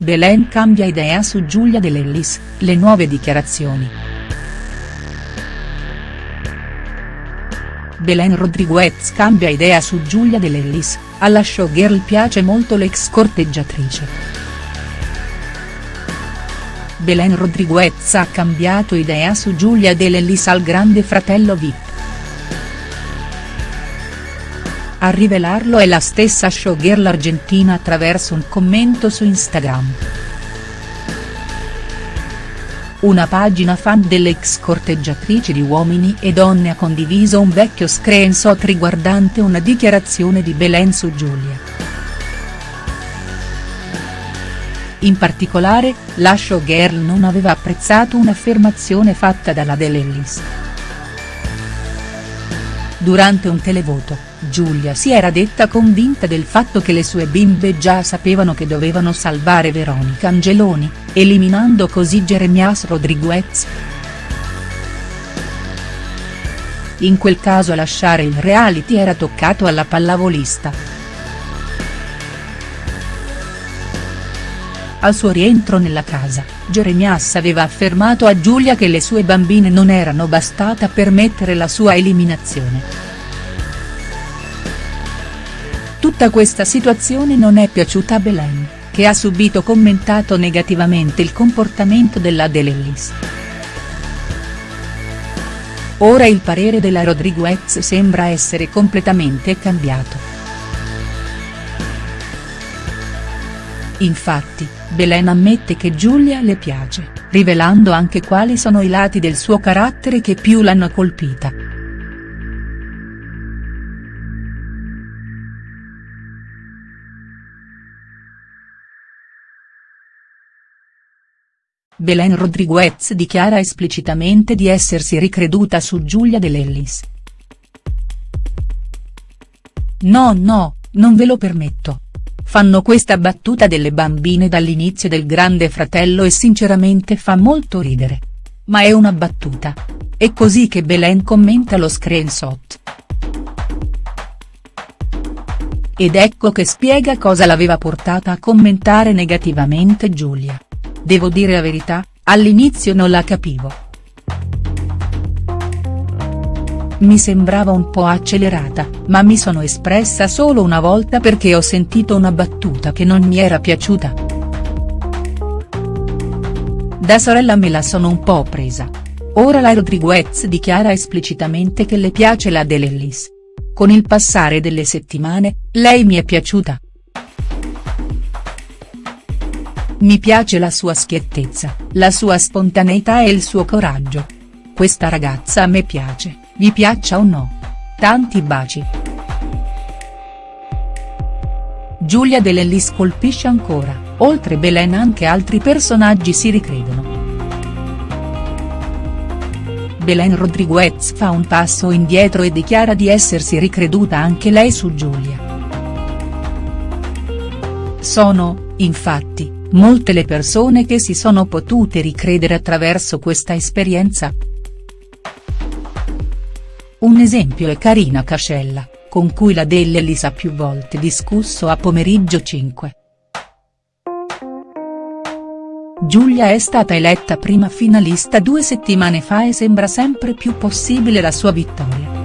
Belen cambia idea su Giulia De Lellis, le nuove dichiarazioni. Belen Rodriguez cambia idea su Giulia De Lellis, alla showgirl piace molto l'ex corteggiatrice. Belen Rodriguez ha cambiato idea su Giulia De Lellis al grande fratello Vip. A rivelarlo è la stessa showgirl argentina attraverso un commento su Instagram. Una pagina fan dell'ex corteggiatrice di Uomini e Donne ha condiviso un vecchio screenshot riguardante una dichiarazione di Belen su Giulia. In particolare, la showgirl non aveva apprezzato un'affermazione fatta dalla De Lellis. Durante un televoto, Giulia si era detta convinta del fatto che le sue bimbe già sapevano che dovevano salvare Veronica Angeloni, eliminando così Jeremias Rodriguez. In quel caso lasciare il reality era toccato alla pallavolista. Al suo rientro nella casa, Jeremias aveva affermato a Giulia che le sue bambine non erano bastate a permettere la sua eliminazione. Tutta questa situazione non è piaciuta a Belen, che ha subito commentato negativamente il comportamento della De Lellis. Ora il parere della Rodriguez sembra essere completamente cambiato. Infatti, Belen ammette che Giulia le piace, rivelando anche quali sono i lati del suo carattere che più l'hanno colpita. Belen Rodriguez dichiara esplicitamente di essersi ricreduta su Giulia De Lellis. No no, non ve lo permetto fanno questa battuta delle bambine dall'inizio del Grande Fratello e sinceramente fa molto ridere. Ma è una battuta. È così che Belen commenta lo screenshot. Ed ecco che spiega cosa l'aveva portata a commentare negativamente Giulia. Devo dire la verità, all'inizio non la capivo. Mi sembrava un po' accelerata, ma mi sono espressa solo una volta perché ho sentito una battuta che non mi era piaciuta. Da sorella me la sono un po' presa. Ora la Rodriguez dichiara esplicitamente che le piace la De Lellis. Con il passare delle settimane, lei mi è piaciuta. Mi piace la sua schiettezza, la sua spontaneità e il suo coraggio. Questa ragazza a me piace vi piaccia o no. Tanti baci. Giulia De Lellis colpisce ancora, oltre Belen anche altri personaggi si ricredono. Belen Rodriguez fa un passo indietro e dichiara di essersi ricreduta anche lei su Giulia. Sono, infatti, molte le persone che si sono potute ricredere attraverso questa esperienza. Un esempio è Carina Cascella, con cui la Dell'Elis ha più volte discusso a Pomeriggio 5. Giulia è stata eletta prima finalista due settimane fa e sembra sempre più possibile la sua vittoria.